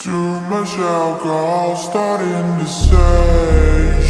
Too much alcohol starting to say